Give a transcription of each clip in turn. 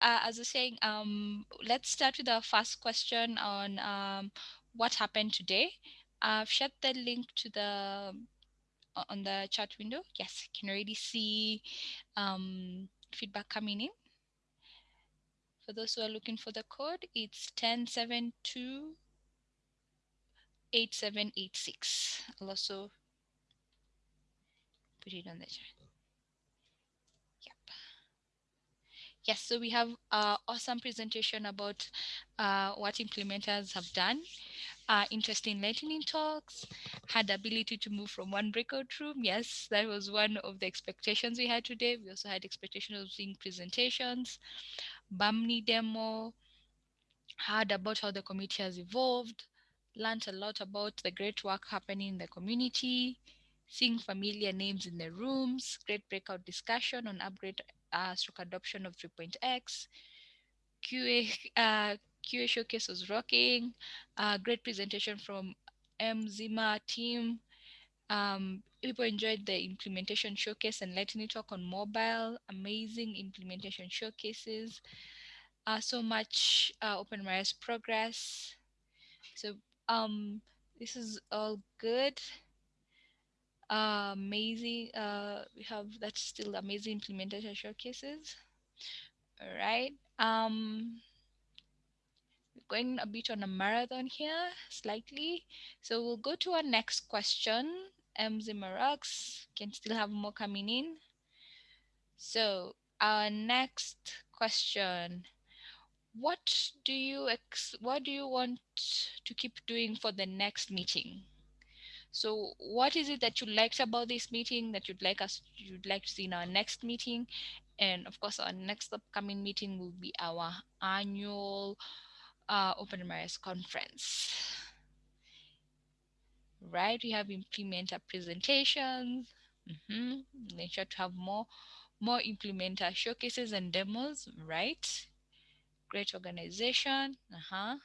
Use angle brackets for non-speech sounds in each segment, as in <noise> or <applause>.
uh, as I was saying, um, let's start with our first question on um, what happened today. I've shared the link to the on the chat window. Yes, can already see um, feedback coming in. For those who are looking for the code, it's 1072 8786. I'll also put it on the chat. Yes, so we have uh, awesome presentation about uh, what implementers have done. Uh, interesting lightning talks, had the ability to move from one breakout room. Yes, that was one of the expectations we had today. We also had expectations of seeing presentations, Bahmni demo, heard about how the community has evolved, learned a lot about the great work happening in the community, seeing familiar names in the rooms, great breakout discussion on upgrade uh, stroke adoption of 3.x, QA, <laughs> uh, QA showcase was rocking, uh, great presentation from MZima team. Um, people enjoyed the implementation showcase and lightning talk on mobile, amazing implementation showcases. Uh, so much uh, OpenMRS progress. So um, this is all good. Uh, amazing. Uh, we have that's still amazing implementation showcases. All right. Um, going a bit on a marathon here, slightly. So we'll go to our next question. MZ Marux can still have more coming in. So our next question what do you ex what do you want to keep doing for the next meeting so what is it that you liked about this meeting that you'd like us you'd like to see in our next meeting and of course our next upcoming meeting will be our annual uh, OpenMRS conference right we have implementer presentations mm -hmm. make sure to have more more implementer showcases and demos right great organization. Uh-huh.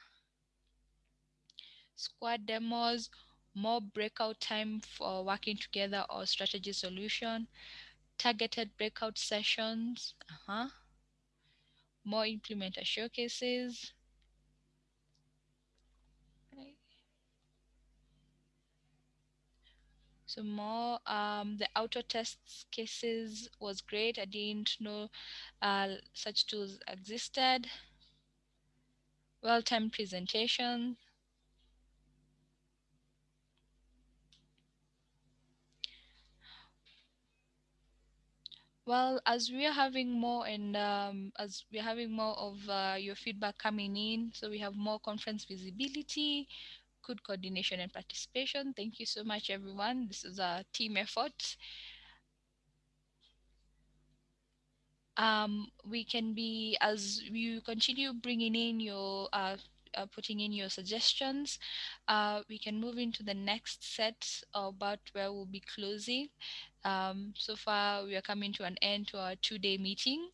Squad demos, more breakout time for working together or strategy solution, targeted breakout sessions, uh-huh. more implementer showcases. So more, um, the auto tests cases was great. I didn't know uh, such tools existed well-timed presentation. Well, as we are having more and um, as we're having more of uh, your feedback coming in, so we have more conference visibility, good coordination and participation. Thank you so much, everyone. This is a team effort. um, we can be as you continue bringing in your uh, uh, putting in your suggestions. Uh, we can move into the next set about where we'll be closing. Um, so far we are coming to an end to our two-day meeting.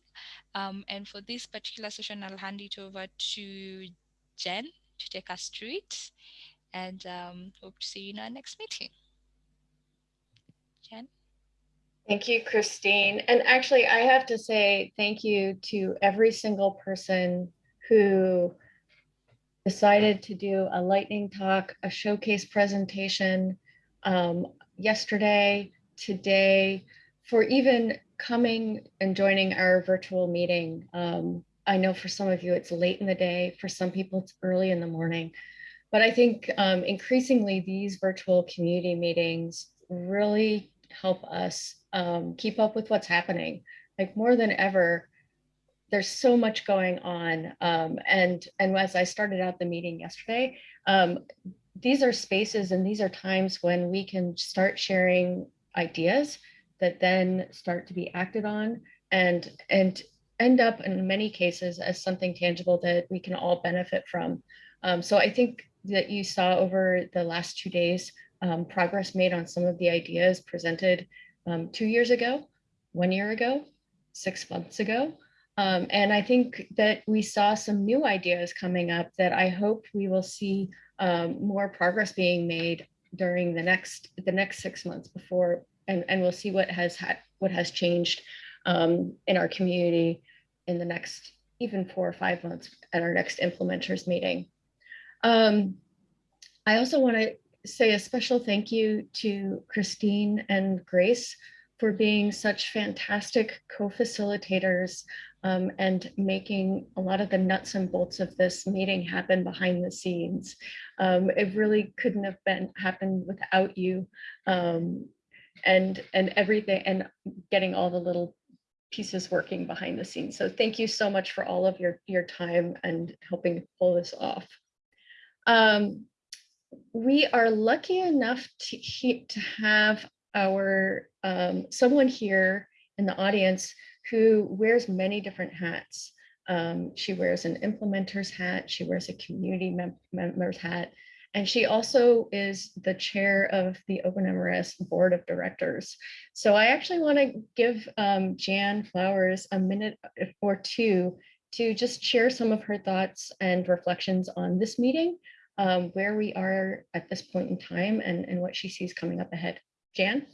Um, and for this particular session I'll hand it over to Jen to take us through it. And um, hope to see you in our next meeting. Jen? Thank you, Christine. And actually, I have to say thank you to every single person who decided to do a lightning talk, a showcase presentation um, yesterday, today, for even coming and joining our virtual meeting. Um, I know for some of you it's late in the day, for some people it's early in the morning. But I think um, increasingly these virtual community meetings really help us um, keep up with what's happening. Like more than ever, there's so much going on. Um, and, and as I started out the meeting yesterday, um, these are spaces and these are times when we can start sharing ideas that then start to be acted on and, and end up in many cases as something tangible that we can all benefit from. Um, so I think that you saw over the last two days um, progress made on some of the ideas presented um, two years ago, one year ago, six months ago. Um, and I think that we saw some new ideas coming up that I hope we will see um, more progress being made during the next the next six months before, and, and we'll see what has had what has changed um, in our community in the next even four or five months at our next implementers meeting. Um, I also want to say a special thank you to Christine and Grace for being such fantastic co-facilitators um, and making a lot of the nuts and bolts of this meeting happen behind the scenes. Um, it really couldn't have been happened without you um, and and everything and getting all the little pieces working behind the scenes. So thank you so much for all of your your time and helping pull this off. Um, we are lucky enough to, to have our um, someone here in the audience who wears many different hats. Um, she wears an implementer's hat, she wears a community mem member's hat, and she also is the chair of the OpenMRS board of directors. So I actually want to give um, Jan Flowers a minute or two to just share some of her thoughts and reflections on this meeting, um, where we are at this point in time and, and what she sees coming up ahead. Jan?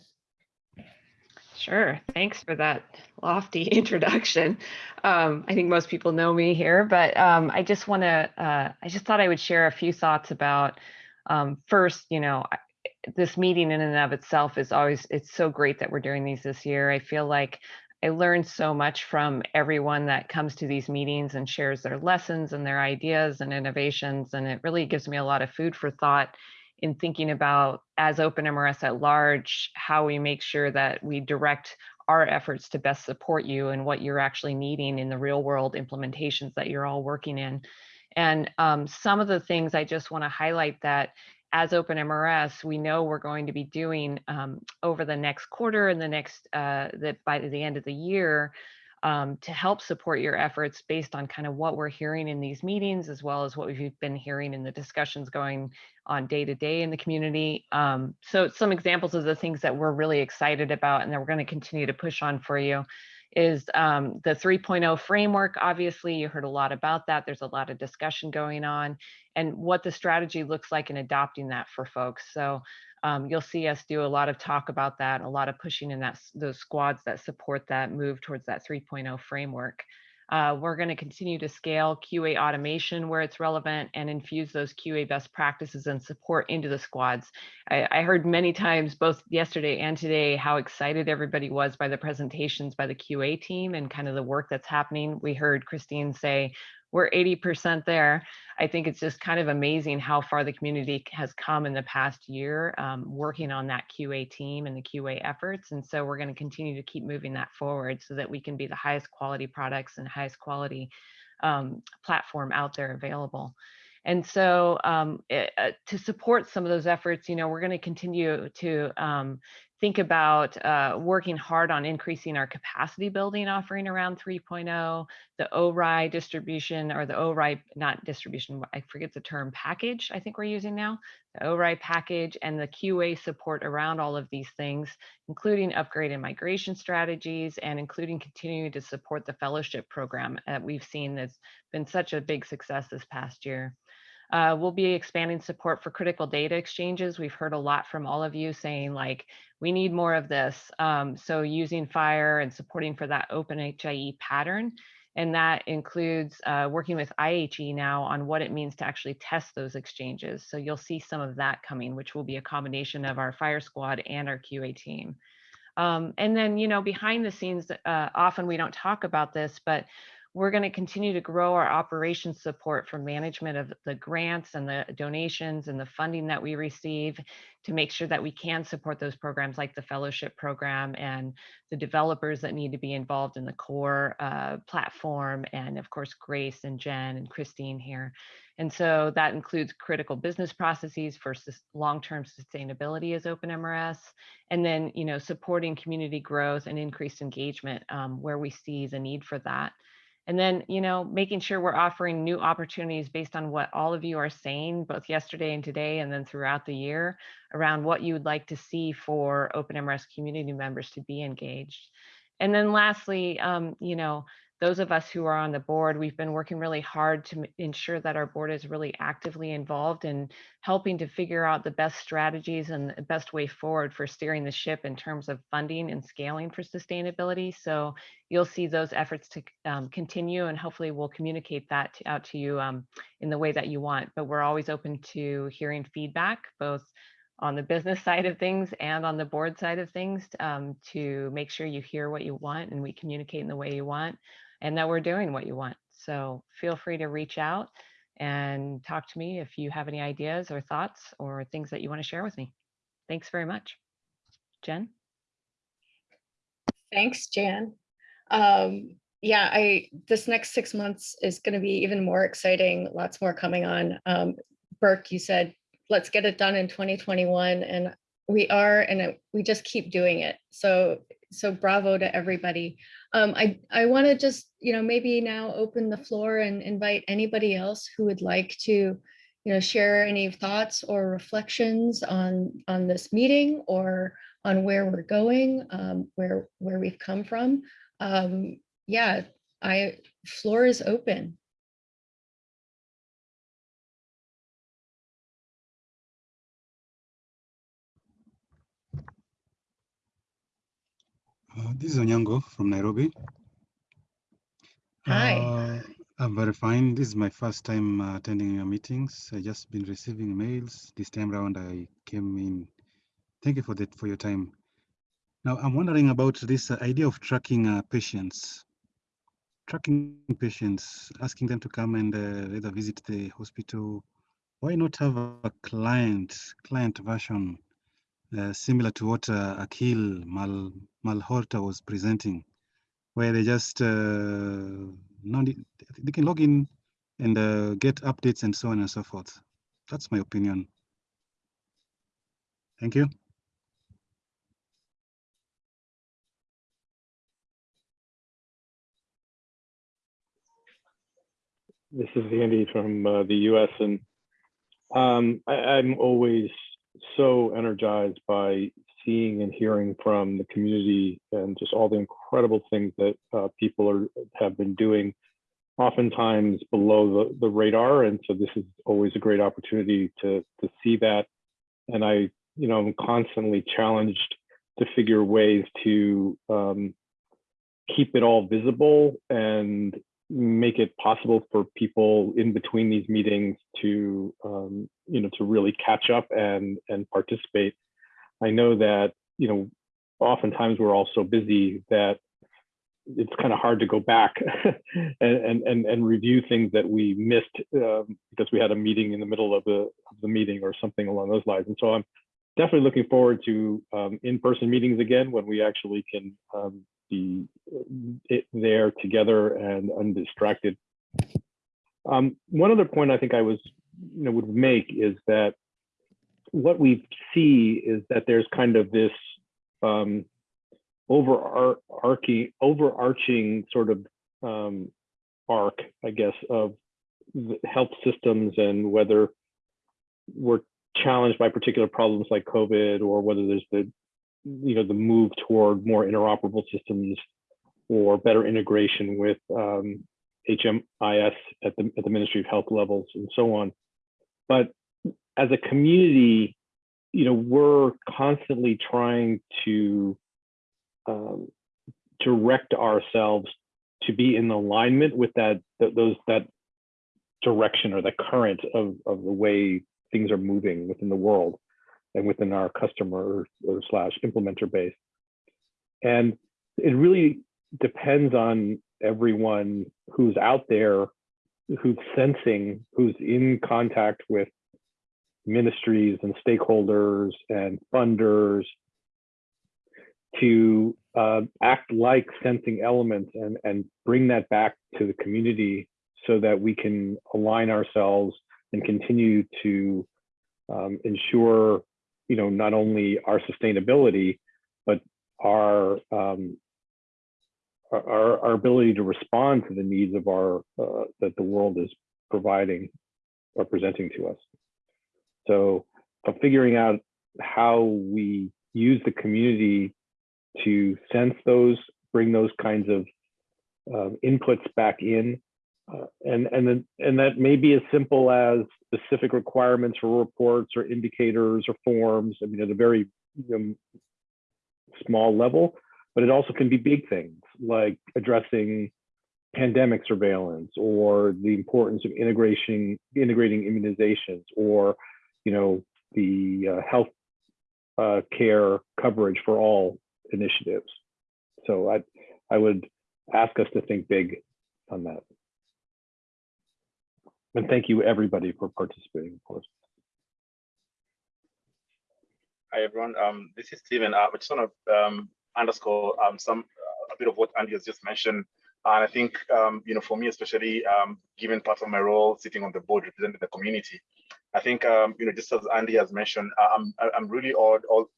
Sure. Thanks for that lofty <laughs> introduction. Um, I think most people know me here, but um, I just want to, uh, I just thought I would share a few thoughts about um, first, you know, this meeting in and of itself is always, it's so great that we're doing these this year. I feel like I learned so much from everyone that comes to these meetings and shares their lessons and their ideas and innovations. And it really gives me a lot of food for thought in thinking about as OpenMRS at large, how we make sure that we direct our efforts to best support you and what you're actually needing in the real world implementations that you're all working in. And um, some of the things I just want to highlight that as OpenMRS, we know we're going to be doing um, over the next quarter and the next, uh, that by the end of the year, um, to help support your efforts based on kind of what we're hearing in these meetings, as well as what we've been hearing in the discussions going on day to day in the community. Um, so some examples of the things that we're really excited about and that we're going to continue to push on for you is um, the 3.0 framework. Obviously, you heard a lot about that. There's a lot of discussion going on and what the strategy looks like in adopting that for folks. So um, you'll see us do a lot of talk about that, a lot of pushing in that those squads that support that move towards that 3.0 framework. Uh, we're going to continue to scale QA automation where it's relevant and infuse those QA best practices and support into the squads. I, I, heard many times, both yesterday and today, how excited everybody was by the presentations by the QA team and kind of the work that's happening. We heard Christine say, we're 80% there. I think it's just kind of amazing how far the community has come in the past year um, working on that QA team and the QA efforts. And so we're going to continue to keep moving that forward so that we can be the highest quality products and highest quality um, platform out there available. And so um, it, uh, to support some of those efforts, you know, we're going to continue to um, think about uh, working hard on increasing our capacity building offering around 3.0, the ORI distribution or the ORI, not distribution, I forget the term, package I think we're using now, the ORI package and the QA support around all of these things, including upgrade and migration strategies and including continuing to support the fellowship program that we've seen that's been such a big success this past year. Uh, we'll be expanding support for critical data exchanges. We've heard a lot from all of you saying like, we need more of this. Um, so using FHIR and supporting for that open HIE pattern. And that includes uh, working with IHE now on what it means to actually test those exchanges. So you'll see some of that coming, which will be a combination of our FHIR squad and our QA team. Um, and then, you know, behind the scenes, uh, often we don't talk about this, but we're going to continue to grow our operations support for management of the grants and the donations and the funding that we receive to make sure that we can support those programs like the fellowship program and the developers that need to be involved in the core uh, platform and of course Grace and Jen and Christine here. And so that includes critical business processes for long-term sustainability as OpenMRS, and then you know supporting community growth and increased engagement um, where we see the need for that. And then, you know, making sure we're offering new opportunities based on what all of you are saying, both yesterday and today, and then throughout the year around what you would like to see for OpenMRS community members to be engaged. And then lastly, um, you know, those of us who are on the board, we've been working really hard to ensure that our board is really actively involved in helping to figure out the best strategies and the best way forward for steering the ship in terms of funding and scaling for sustainability. So you'll see those efforts to um, continue and hopefully we'll communicate that out to you um, in the way that you want. But we're always open to hearing feedback, both on the business <laughs> side of things and on the board side of things um, to make sure you hear what you want and we communicate in the way you want and that we're doing what you want. So feel free to reach out and talk to me if you have any ideas or thoughts or things that you want to share with me. Thanks very much. Jen? Thanks, Jan. Um, yeah, I, this next six months is gonna be even more exciting, lots more coming on. Um, Burke, you said, let's get it done in twenty twenty-one, and we are, and we just keep doing it. So, so bravo to everybody. Um, I, I want to just, you know, maybe now open the floor and invite anybody else who would like to, you know, share any thoughts or reflections on, on this meeting or on where we're going, um, where, where we've come from. Um, yeah, I, floor is open. Uh, this is Onyango from Nairobi. Hi. Uh, I'm very fine. This is my first time uh, attending your meetings. I just been receiving mails. This time around, I came in. Thank you for that for your time. Now, I'm wondering about this uh, idea of tracking uh, patients. Tracking patients, asking them to come and uh, either visit the hospital. Why not have a client client version uh, similar to what uh, Akil Mal Malhotra was presenting, where they just uh, they can log in and uh, get updates and so on and so forth. That's my opinion. Thank you. This is Andy from the US, and um, I, I'm always so energized by seeing and hearing from the community and just all the incredible things that uh, people are have been doing, oftentimes below the, the radar. And so this is always a great opportunity to to see that. And I, you know, I'm constantly challenged to figure ways to um, keep it all visible and make it possible for people in between these meetings to um, you know to really catch up and and participate. I know that you know oftentimes we're all so busy that it's kind of hard to go back <laughs> and, and and and review things that we missed um, because we had a meeting in the middle of the of the meeting or something along those lines. And so i'm definitely looking forward to um, in-person meetings again when we actually can be it there together and undistracted. Um, one other point I think I was, you know, would make is that what we see is that there's kind of this um, overarching, overarching sort of um, arc, I guess, of health systems and whether we're challenged by particular problems like COVID or whether there's the you know the move toward more interoperable systems or better integration with um, HMIS at the at the Ministry of Health levels and so on. But as a community, you know, we're constantly trying to um, direct ourselves to be in alignment with that, those that direction or the current of of the way things are moving within the world and within our customer or, slash implementer base. And it really depends on everyone who's out there, who's sensing, who's in contact with ministries and stakeholders and funders to uh, act like sensing elements and, and bring that back to the community so that we can align ourselves and continue to um, ensure you know, not only our sustainability, but our, um, our, our ability to respond to the needs of our, uh, that the world is providing or presenting to us. So uh, figuring out how we use the community to sense those, bring those kinds of um, inputs back in. Uh, and and then and that may be as simple as specific requirements for reports or indicators or forms. I mean, at a very you know, small level, but it also can be big things like addressing pandemic surveillance or the importance of integration integrating immunizations or you know the uh, health uh, care coverage for all initiatives. So I I would ask us to think big on that. And thank you everybody for participating, of course. Hi, everyone. Um, this is Stephen. Uh, I just want to um, underscore um, some uh, a bit of what Andy has just mentioned. And I think, um, you know, for me, especially um, given part of my role sitting on the board representing the community, I think, um, you know, just as Andy has mentioned, uh, I'm I'm really odd all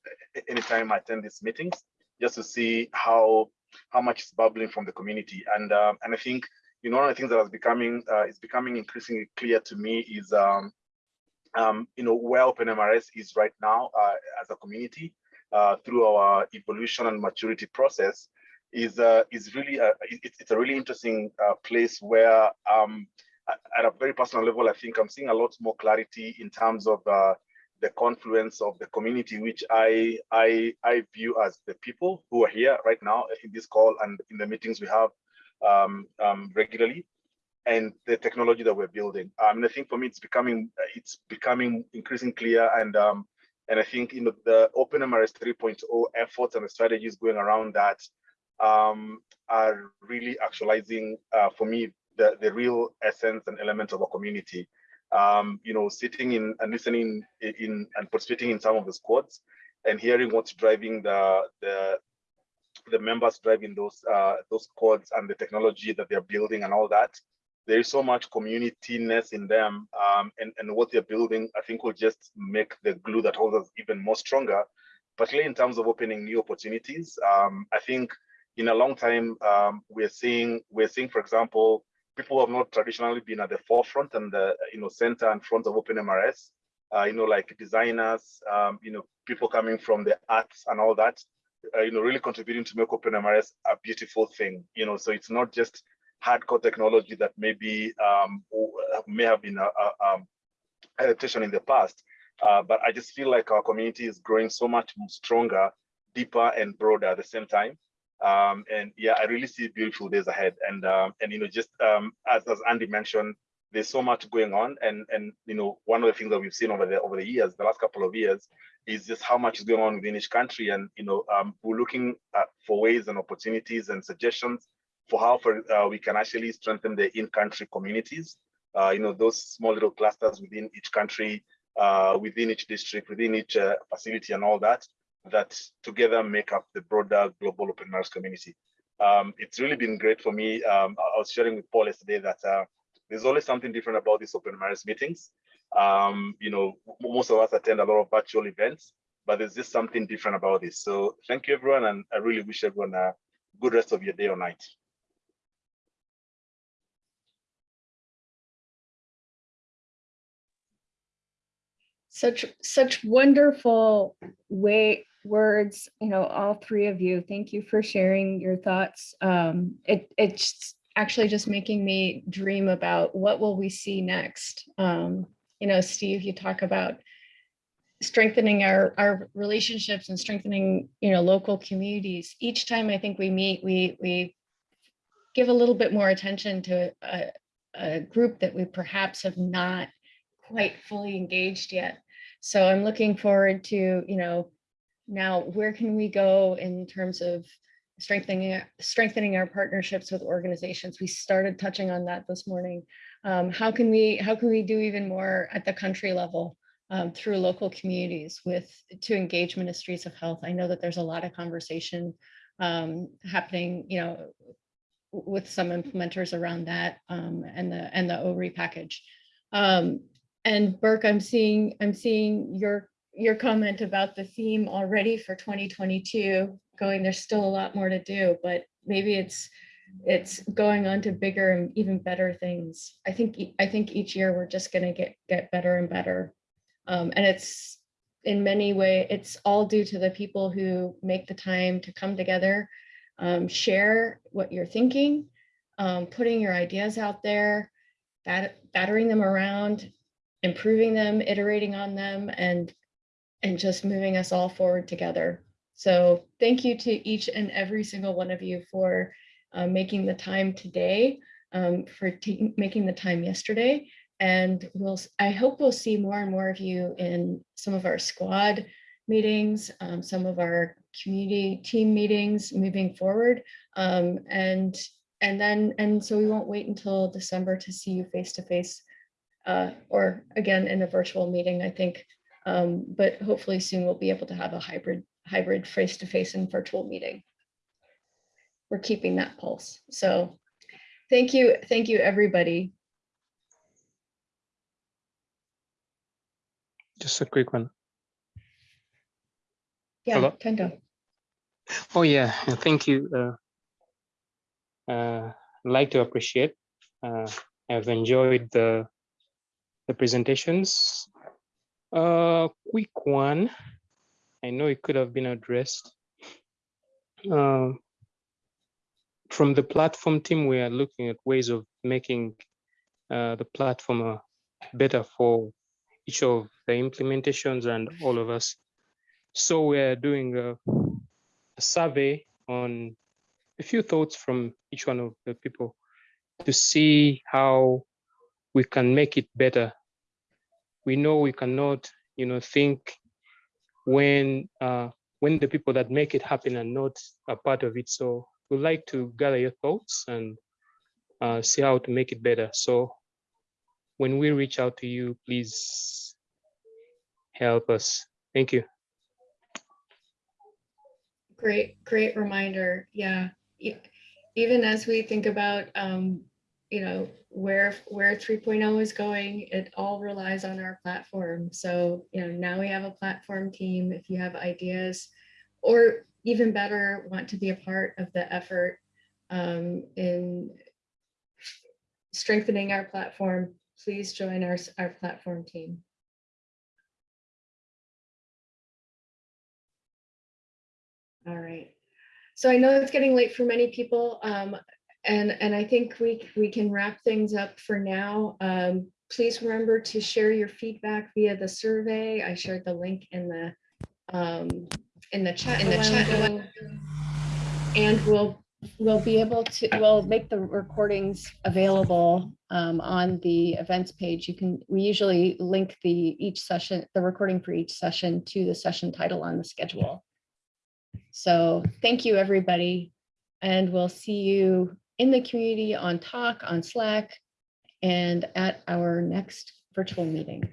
anytime I attend these meetings just to see how how much is bubbling from the community. And um, and I think, you know, one of the things that is becoming uh, is becoming increasingly clear to me is um, um, you know, where OpenMRS is right now uh, as a community uh, through our evolution and maturity process is uh, is really a, it, it's a really interesting uh, place where um, at a very personal level, I think I'm seeing a lot more clarity in terms of uh, the confluence of the community, which I, I I view as the people who are here right now in this call and in the meetings we have um, um, regularly and the technology that we're building. Um, and I think for me, it's becoming it's becoming increasingly clear. And um, and I think you know the OpenMRS 3.0 efforts and the strategies going around that um, are really actualizing uh, for me the the real essence and elements of a community. Um, you know, sitting in and listening in and participating in some of the squads and hearing what's driving the the the members driving those uh, those squads and the technology that they're building and all that there is so much communityness in them um, and, and what they're building, I think will just make the glue that holds us even more stronger, particularly in terms of opening new opportunities. Um, I think in a long time, um, we're seeing, we're seeing, for example, people who have not traditionally been at the forefront and the you know center and front of OpenMRS, uh, you know, like designers, um, you know, people coming from the arts and all that, uh, you know, really contributing to make open OpenMRS a beautiful thing, you know, so it's not just hardcore technology that maybe um, may have been a, a, um, adaptation in the past. Uh, but I just feel like our community is growing so much stronger, deeper, and broader at the same time. Um, and yeah, I really see beautiful days ahead. And um, and you know, just um, as as Andy mentioned, there's so much going on. And and you know, one of the things that we've seen over the over the years, the last couple of years, is just how much is going on within each country. And you know, um, we're looking at, for ways and opportunities and suggestions for how for, uh, we can actually strengthen the in-country communities. Uh, you know, those small little clusters within each country, uh, within each district, within each uh, facility and all that, that together make up the broader global open source community. Um, it's really been great for me. Um, I was sharing with Paul yesterday that uh, there's always something different about these open source meetings. Um, you know, most of us attend a lot of virtual events, but there's just something different about this. So thank you everyone. And I really wish everyone a good rest of your day or night. Such such wonderful way words, you know, all three of you. Thank you for sharing your thoughts. Um, it it's actually just making me dream about what will we see next. Um, you know, Steve, you talk about strengthening our our relationships and strengthening, you know, local communities. Each time I think we meet, we we give a little bit more attention to a, a group that we perhaps have not quite fully engaged yet. So I'm looking forward to, you know, now where can we go in terms of strengthening strengthening our partnerships with organizations? We started touching on that this morning. Um, how can we how can we do even more at the country level um, through local communities with to engage ministries of health? I know that there's a lot of conversation um, happening, you know, with some implementers around that um, and the and the ORI package. Um, and Burke, I'm seeing, I'm seeing your, your comment about the theme already for 2022 going, there's still a lot more to do, but maybe it's, it's going on to bigger and even better things. I think, I think each year we're just gonna get, get better and better. Um, and it's in many way, it's all due to the people who make the time to come together, um, share what you're thinking, um, putting your ideas out there, bat- battering them around, improving them, iterating on them, and and just moving us all forward together. So thank you to each and every single one of you for uh, making the time today, um, for making the time yesterday. And we'll, I hope we'll see more and more of you in some of our squad meetings, um, some of our community team meetings moving forward. Um, and and then and so we won't wait until December to see you face to face uh, or again in a virtual meeting, I think. Um, but hopefully soon we'll be able to have a hybrid hybrid face to face and virtual meeting. We're keeping that pulse. So thank you, thank you, everybody. Just a quick one. Yeah, Hello? Kendo. Oh yeah, thank you. Uh, uh, I'd like to appreciate. Uh, I've enjoyed the the presentations. Uh, quick one. I know it could have been addressed. Um, from the platform team, we are looking at ways of making uh, the platform uh, better for each of the implementations and all of us. So we're doing a, a survey on a few thoughts from each one of the people to see how we can make it better. We know we cannot, you know, think when uh, when the people that make it happen are not a part of it. So we'd like to gather your thoughts and uh, see how to make it better. So when we reach out to you, please help us. Thank you. Great, great reminder. Yeah. Even as we think about, um, you know, where, where 3.0 is going, it all relies on our platform. So, you know, now we have a platform team. If you have ideas or even better, want to be a part of the effort um, in strengthening our platform, please join our, our platform team. All right. So I know it's getting late for many people. Um, and, and I think we, we can wrap things up for now. Um, please remember to share your feedback via the survey. I shared the link in the, um, in the chat. In the chat. And we'll, we'll be able to, we'll make the recordings available, um, on the events page. You can, we usually link the, each session, the recording for each session to the session title on the schedule. So thank you, everybody. And we'll see you in the community on Talk, on Slack, and at our next virtual meeting.